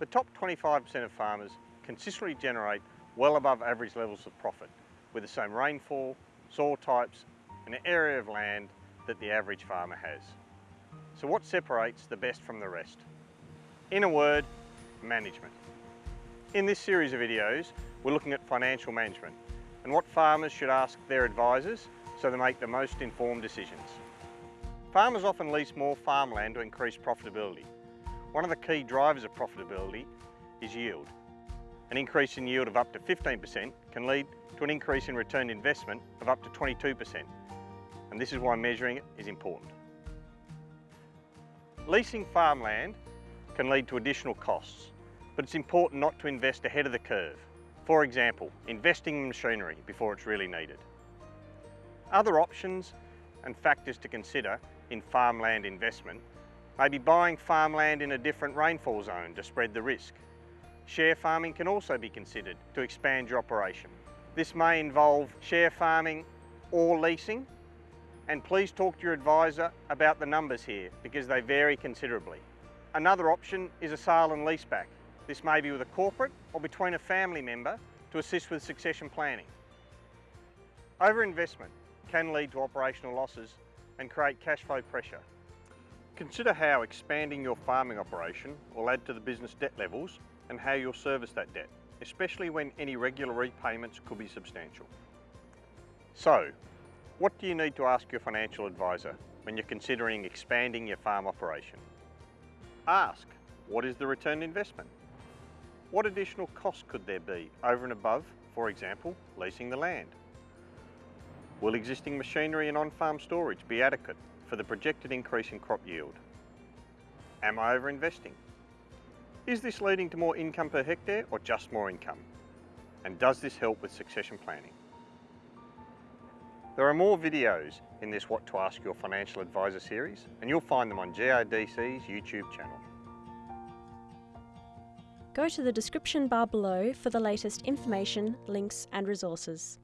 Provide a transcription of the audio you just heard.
The top 25% of farmers consistently generate well above average levels of profit with the same rainfall, soil types and area of land that the average farmer has. So what separates the best from the rest? In a word, management. In this series of videos, we're looking at financial management and what farmers should ask their advisors so they make the most informed decisions. Farmers often lease more farmland to increase profitability. One of the key drivers of profitability is yield. An increase in yield of up to 15% can lead to an increase in return investment of up to 22%. And this is why measuring it is important. Leasing farmland can lead to additional costs, but it's important not to invest ahead of the curve. For example, investing in machinery before it's really needed. Other options and factors to consider in farmland investment may be buying farmland in a different rainfall zone to spread the risk. Share farming can also be considered to expand your operation. This may involve share farming or leasing, and please talk to your advisor about the numbers here because they vary considerably. Another option is a sale and leaseback. This may be with a corporate or between a family member to assist with succession planning. Overinvestment can lead to operational losses and create cash flow pressure. Consider how expanding your farming operation will add to the business debt levels and how you'll service that debt, especially when any regular repayments could be substantial. So, what do you need to ask your financial advisor when you're considering expanding your farm operation? Ask, what is the return investment? What additional costs could there be over and above, for example, leasing the land? Will existing machinery and on-farm storage be adequate for the projected increase in crop yield? Am I over-investing? Is this leading to more income per hectare or just more income? And does this help with succession planning? There are more videos in this What to Ask Your Financial Advisor series and you'll find them on GRDC's YouTube channel. Go to the description bar below for the latest information, links and resources.